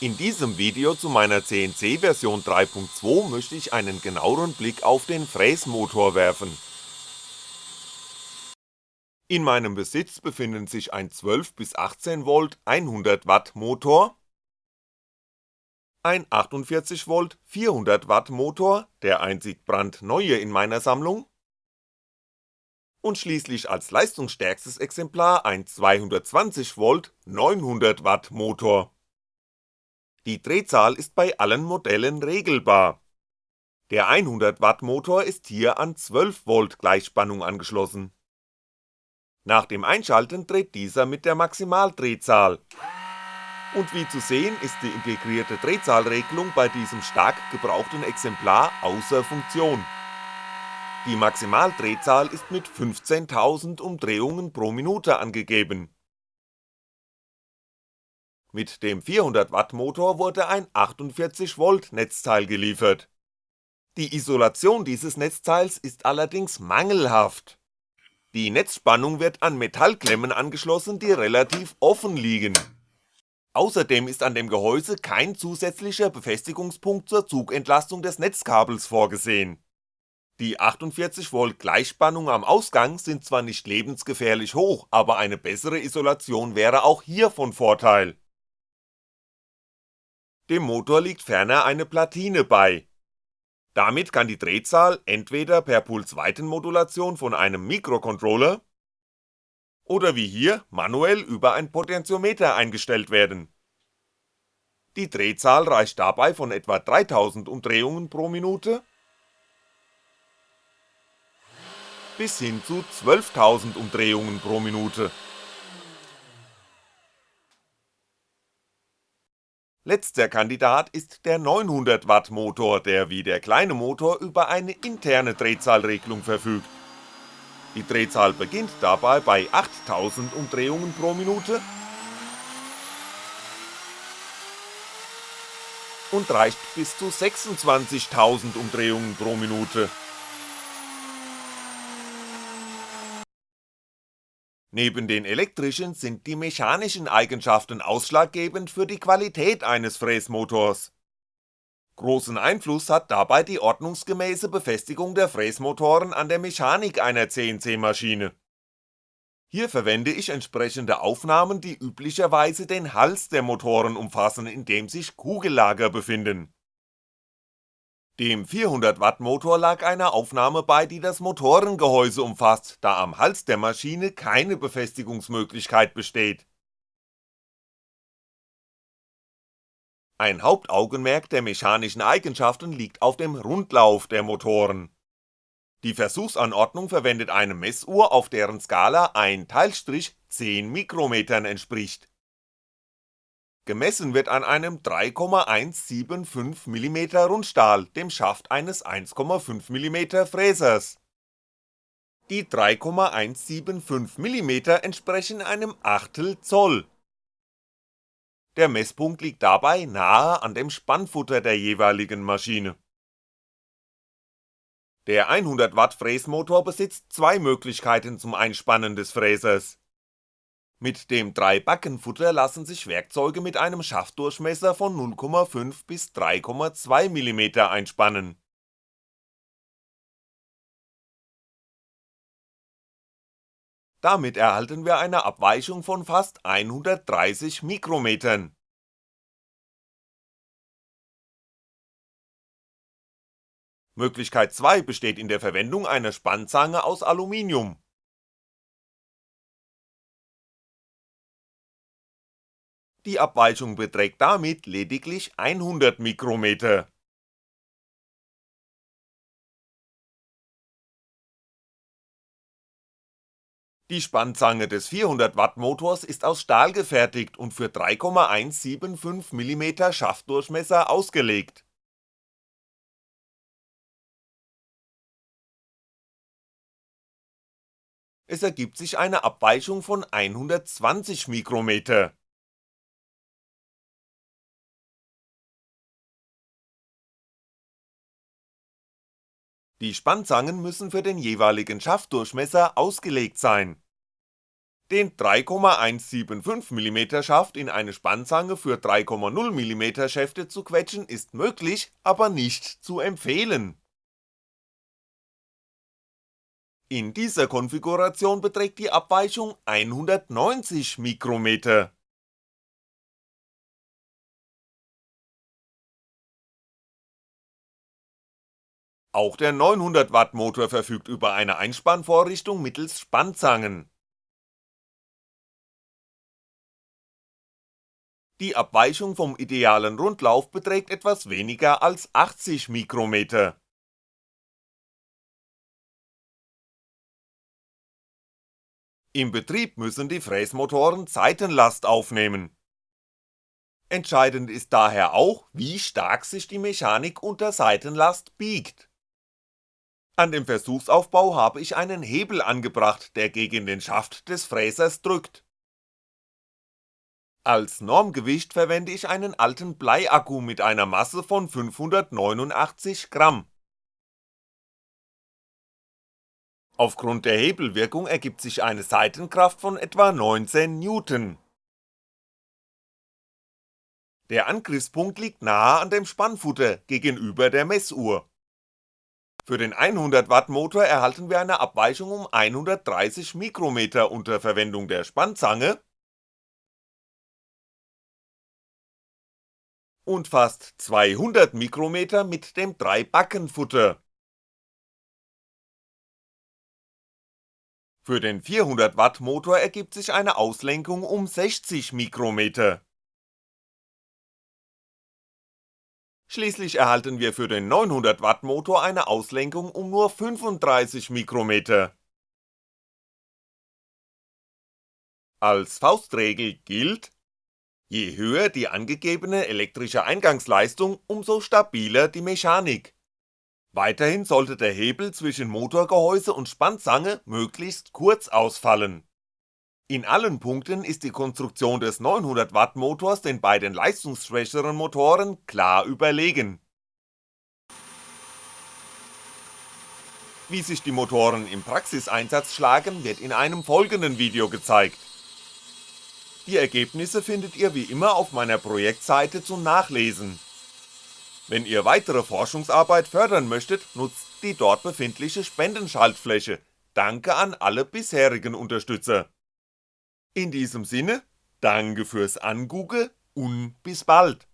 In diesem Video zu meiner CNC Version 3.2 möchte ich einen genaueren Blick auf den Fräsmotor werfen. In meinem Besitz befinden sich ein 12 bis 18V 100W Motor, ein 48V 400W Motor, der einzig brandneue in meiner Sammlung, und schließlich als leistungsstärkstes Exemplar ein 220V 900W Motor die Drehzahl ist bei allen Modellen regelbar. Der 100W Motor ist hier an 12V Gleichspannung angeschlossen. Nach dem Einschalten dreht dieser mit der Maximaldrehzahl. Und wie zu sehen ist die integrierte Drehzahlregelung bei diesem stark gebrauchten Exemplar außer Funktion. Die Maximaldrehzahl ist mit 15.000 Umdrehungen pro Minute angegeben mit dem 400W Motor wurde ein 48V Netzteil geliefert. Die Isolation dieses Netzteils ist allerdings mangelhaft. Die Netzspannung wird an Metallklemmen angeschlossen, die relativ offen liegen. Außerdem ist an dem Gehäuse kein zusätzlicher Befestigungspunkt zur Zugentlastung des Netzkabels vorgesehen. Die 48V Gleichspannung am Ausgang sind zwar nicht lebensgefährlich hoch, aber eine bessere Isolation wäre auch hier von Vorteil dem Motor liegt ferner eine Platine bei. Damit kann die Drehzahl entweder per Pulsweitenmodulation von einem Mikrocontroller oder wie hier manuell über ein Potentiometer eingestellt werden. Die Drehzahl reicht dabei von etwa 3000 Umdrehungen pro Minute bis hin zu 12.000 Umdrehungen pro Minute Letzter Kandidat ist der 900W Motor, der wie der kleine Motor über eine interne Drehzahlregelung verfügt. Die Drehzahl beginnt dabei bei 8000 Umdrehungen pro Minute und reicht bis zu 26.000 Umdrehungen pro Minute Neben den elektrischen sind die mechanischen Eigenschaften ausschlaggebend für die Qualität eines Fräsmotors. Großen Einfluss hat dabei die ordnungsgemäße Befestigung der Fräsmotoren an der Mechanik einer CNC-Maschine. Hier verwende ich entsprechende Aufnahmen, die üblicherweise den Hals der Motoren umfassen, in dem sich Kugellager befinden dem 400W Motor lag eine Aufnahme bei, die das Motorengehäuse umfasst, da am Hals der Maschine keine Befestigungsmöglichkeit besteht. Ein Hauptaugenmerk der mechanischen Eigenschaften liegt auf dem Rundlauf der Motoren. Die Versuchsanordnung verwendet eine Messuhr, auf deren Skala ein Teilstrich 10 Mikrometern entspricht Gemessen wird an einem 3,175mm Rundstahl, dem Schaft eines 1,5mm Fräsers. Die 3,175mm entsprechen einem Achtel Zoll. Der Messpunkt liegt dabei nahe an dem Spannfutter der jeweiligen Maschine. Der 100W Fräsmotor besitzt zwei Möglichkeiten zum Einspannen des Fräsers mit dem 3-Backen-Futter lassen sich Werkzeuge mit einem Schaftdurchmesser von 0,5 bis 3,2mm einspannen. Damit erhalten wir eine Abweichung von fast 130 Mikrometern. Möglichkeit 2 besteht in der Verwendung einer Spannzange aus Aluminium die Abweichung beträgt damit lediglich 100 Mikrometer. Die Spannzange des 400W Motors ist aus Stahl gefertigt und für 3,175mm Schaftdurchmesser ausgelegt. Es ergibt sich eine Abweichung von 120 Mikrometer Die Spannzangen müssen für den jeweiligen Schaftdurchmesser ausgelegt sein. Den 3,175mm Schaft in eine Spannzange für 3,0mm Schäfte zu quetschen ist möglich, aber nicht zu empfehlen. In dieser Konfiguration beträgt die Abweichung 190 Mikrometer. Auch der 900W Motor verfügt über eine Einspannvorrichtung mittels Spannzangen. Die Abweichung vom idealen Rundlauf beträgt etwas weniger als 80 Mikrometer. Im Betrieb müssen die Fräsmotoren Seitenlast aufnehmen. Entscheidend ist daher auch, wie stark sich die Mechanik unter Seitenlast biegt an dem Versuchsaufbau habe ich einen Hebel angebracht, der gegen den Schaft des Fräsers drückt. Als Normgewicht verwende ich einen alten Bleiakku mit einer Masse von 589 Gramm. Aufgrund der Hebelwirkung ergibt sich eine Seitenkraft von etwa 19 Newton. Der Angriffspunkt liegt nahe an dem Spannfutter gegenüber der Messuhr für den 100W Motor erhalten wir eine Abweichung um 130 Mikrometer unter Verwendung der Spannzange und fast 200 Mikrometer mit dem 3-Backen-Futter. Für den 400W Motor ergibt sich eine Auslenkung um 60 Mikrometer Schließlich erhalten wir für den 900W Motor eine Auslenkung um nur 35 Mikrometer. Als Faustregel gilt, je höher die angegebene elektrische Eingangsleistung, umso stabiler die Mechanik. Weiterhin sollte der Hebel zwischen Motorgehäuse und Spannzange möglichst kurz ausfallen in allen Punkten ist die Konstruktion des 900W Motors den beiden leistungsschwächeren Motoren klar überlegen. Wie sich die Motoren im Praxiseinsatz schlagen, wird in einem folgenden Video gezeigt. Die Ergebnisse findet ihr wie immer auf meiner Projektseite zum Nachlesen. Wenn ihr weitere Forschungsarbeit fördern möchtet, nutzt die dort befindliche Spendenschaltfläche. Danke an alle bisherigen Unterstützer in diesem Sinne, danke fürs Angugge und bis bald